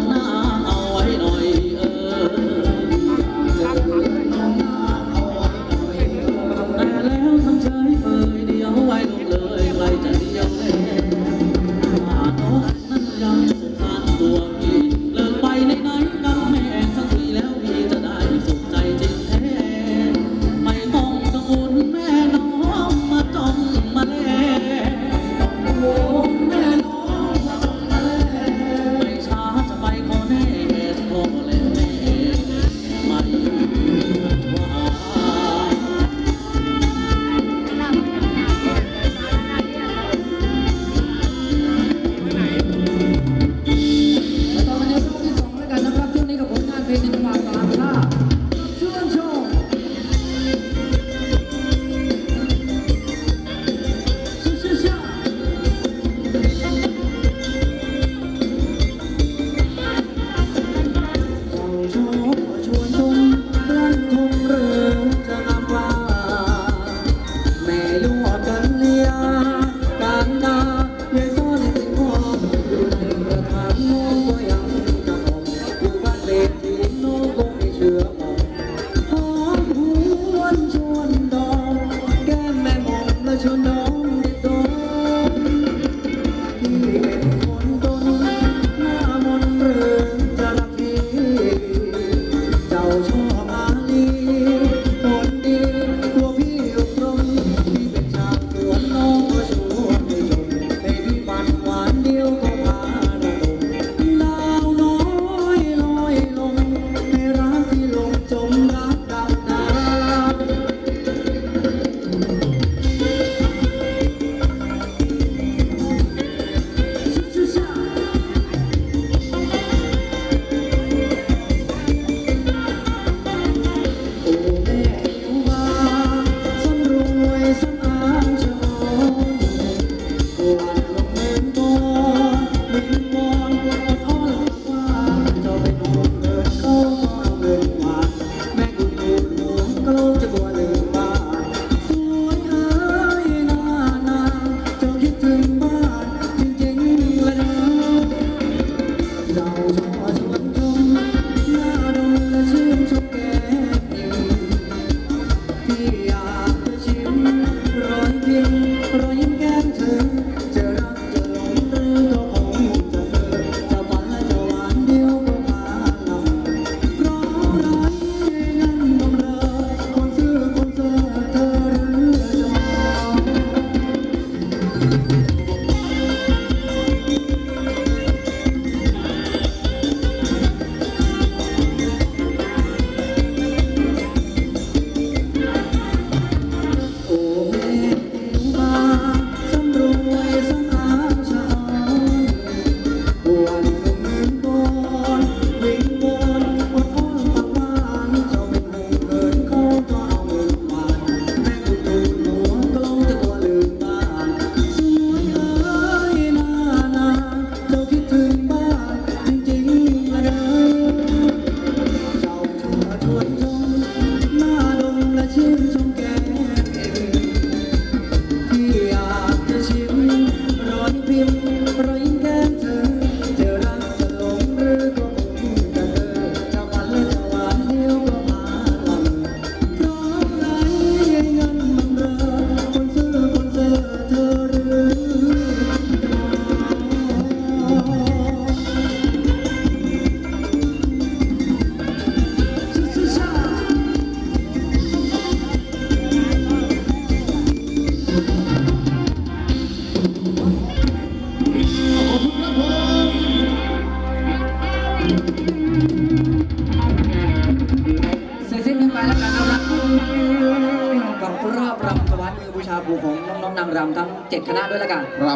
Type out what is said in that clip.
na เสร็จสิ้นกันไปแล้วกันนะครับกับรอบรำถวายมือบูชาครูของน้องๆนางรำทั้ง 7 คณะด้วยแล้วกัน ครับ